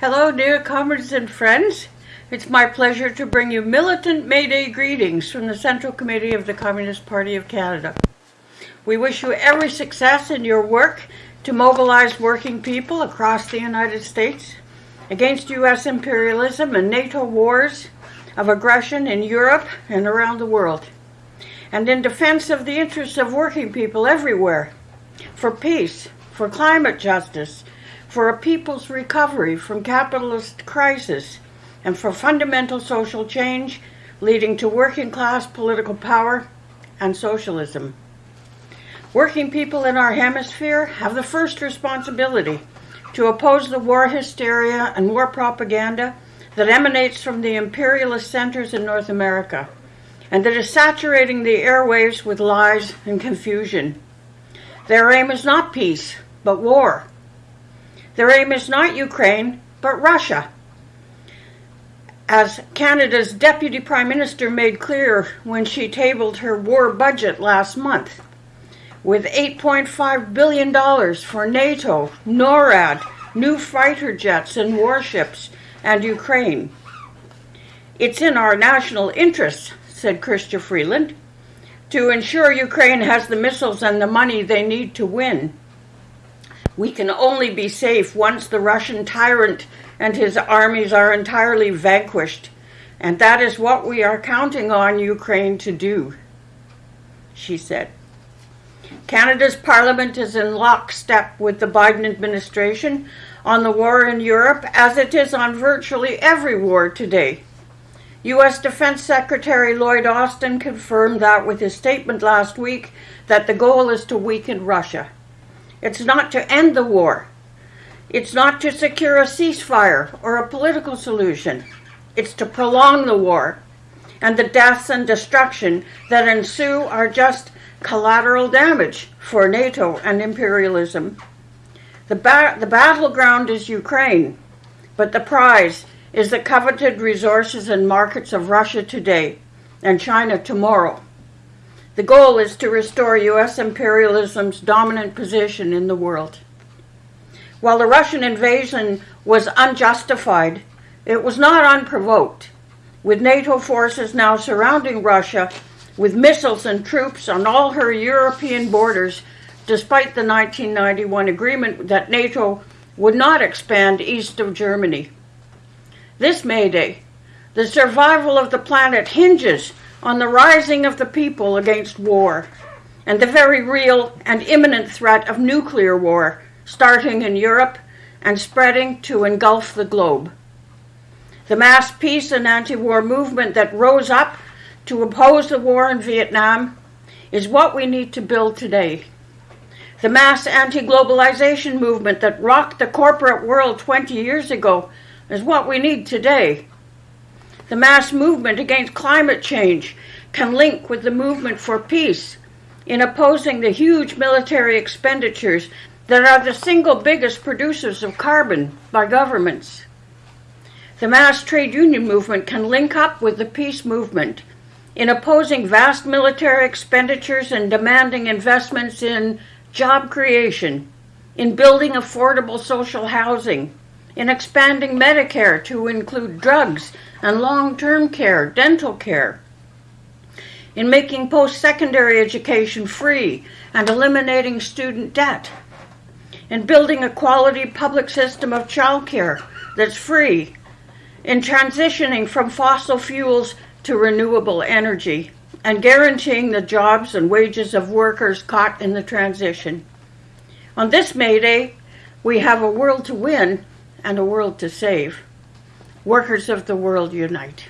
Hello, dear comrades and friends. It's my pleasure to bring you militant May Day greetings from the Central Committee of the Communist Party of Canada. We wish you every success in your work to mobilize working people across the United States against U.S. imperialism and NATO wars of aggression in Europe and around the world, and in defense of the interests of working people everywhere, for peace, for climate justice, for a people's recovery from capitalist crisis, and for fundamental social change leading to working class political power and socialism. Working people in our hemisphere have the first responsibility to oppose the war hysteria and war propaganda that emanates from the imperialist centers in North America and that is saturating the airwaves with lies and confusion. Their aim is not peace, but war. Their aim is not Ukraine, but Russia. As Canada's Deputy Prime Minister made clear when she tabled her war budget last month, with $8.5 billion for NATO, NORAD, new fighter jets and warships, and Ukraine. It's in our national interest, said Chrystia Freeland, to ensure Ukraine has the missiles and the money they need to win. We can only be safe once the Russian tyrant and his armies are entirely vanquished, and that is what we are counting on Ukraine to do, she said. Canada's parliament is in lockstep with the Biden administration on the war in Europe, as it is on virtually every war today. U.S. Defense Secretary Lloyd Austin confirmed that with his statement last week that the goal is to weaken Russia. It's not to end the war. It's not to secure a ceasefire or a political solution. It's to prolong the war. And the deaths and destruction that ensue are just collateral damage for NATO and imperialism. The, ba- the battleground is Ukraine, but the prize is the coveted resources and markets of Russia today and China tomorrow. The goal is to restore U.S. imperialism's dominant position in the world. While the Russian invasion was unjustified, it was not unprovoked, with NATO forces now surrounding Russia with missiles and troops on all her European borders, despite the 1991 agreement that NATO would not expand east of Germany. This May Day, the survival of the planet hinges on the rising of the people against war and the very real and imminent threat of nuclear war starting in Europe and spreading to engulf the globe. The mass peace and anti war movement that rose up to oppose the war in Vietnam is what we need to build today. The mass anti globalization movement that rocked the corporate world 20 years ago is what we need today. The mass movement against climate change can link with the movement for peace in opposing the huge military expenditures that are the single biggest producers of carbon by governments. The mass trade union movement can link up with the peace movement in opposing vast military expenditures and demanding investments in job creation, in building affordable social housing, in expanding Medicare to include drugs and long term care, dental care, in making post secondary education free and eliminating student debt, in building a quality public system of childcare that's free, in transitioning from fossil fuels to renewable energy, and guaranteeing the jobs and wages of workers caught in the transition. On this May Day, we have a world to win and a world to save. Workers of the world unite.